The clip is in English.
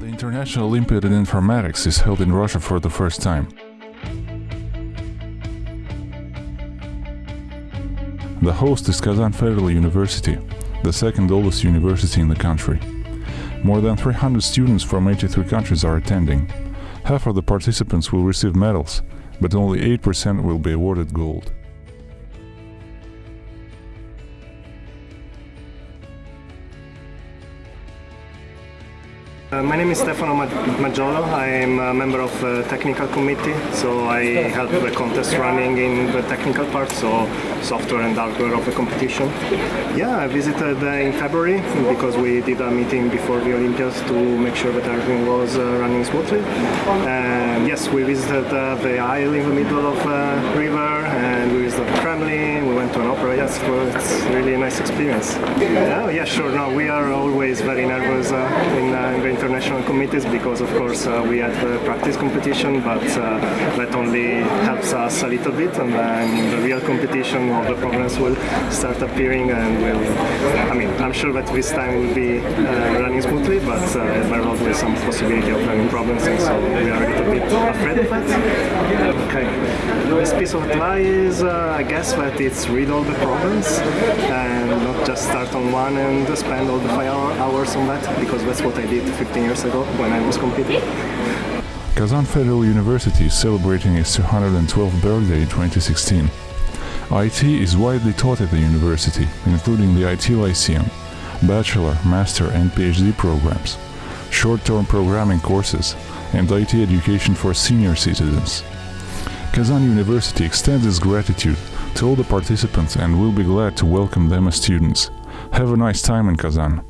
National Olympiad in Informatics is held in Russia for the first time. The host is Kazan Federal University, the second oldest university in the country. More than 300 students from 83 countries are attending. Half of the participants will receive medals, but only 8% will be awarded gold. Uh, my name is Stefano Maggiolo. I am a member of the technical committee, so I help the contest running in the technical part, so software and hardware of the competition. Yeah, I visited uh, in February because we did a meeting before the Olympiads to make sure that everything was uh, running smoothly. And yes, we visited uh, the isle in the middle of the river and we visited the Kremlin, we went to an opera. Yes, it was, it's really a nice experience. Yeah, yeah, sure. No, we are always very nervous uh, in, in the international committees because of course uh, we had the practice competition but uh, that only helps us a little bit and then the real competition all the problems will start appearing and will I mean I'm sure that this time will be uh, running smoothly but uh, there are always some possibility of having problems and so we are a little bit afraid of that. Okay, this piece of advice uh, I guess that it's read all the problems and not just start on one and spend all the five hours on that because that's what I did 15 years ago when I was competing. Kazan Federal University is celebrating its 212th birthday in 2016. IT is widely taught at the university, including the IT Lyceum, bachelor, master and PhD programs, short-term programming courses, and IT education for senior citizens. Kazan University extends its gratitude to all the participants and we'll be glad to welcome them as students. Have a nice time in Kazan.